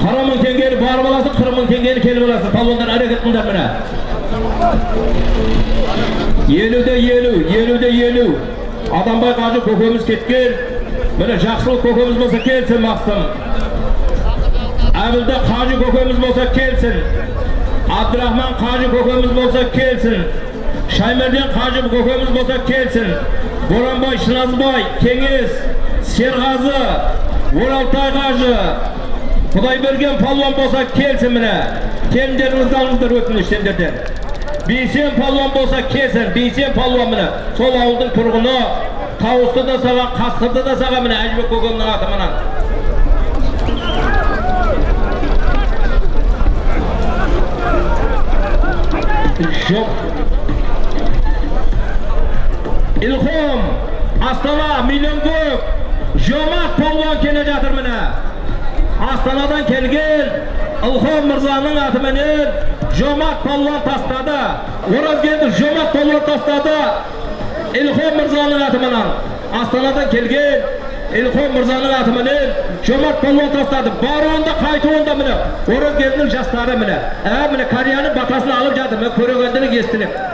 қырық мың теңгені барып аласың қырық мың теңгені келіп аласың палуандар әрекет қылыңдар міне елуде елу елуде елу адамбай қажы көкеміз кеткен міне жақсылық көкеміз болса келсін мақсым әбілді қажы көкеміз болса келсін абдрахман қажы көкеміз болса келсін шаймерден қажы көкеміз болса келсін боранбай шыназбай кеңес серғазы оралтай қажы құдайберген палуан болса келсін міне. Келіндеріңізді алыңыздар өтініш сендерден бейсен палуан болса келсін бейсен палуан міне. Сол ауылдың тұрғыны тауысты да саған қасқырды да саған міне әжібек көкемнің атымынан жоқ. Ilhom астана миллион көп жомарт палуан келе жатыр міне астанадан келген ilhom мырзаның атыменен жомарт палуан тастады оразгелді жомарт палуан тастады ilhom мырзаның атыменен астанадан келген ilhom мырзаның атыменен жомарт палуан тастады баруында қайтуында міне оразгелдінің жастары міне ә міне кореяның батасын алып жатыр міне көрегенділік естіліп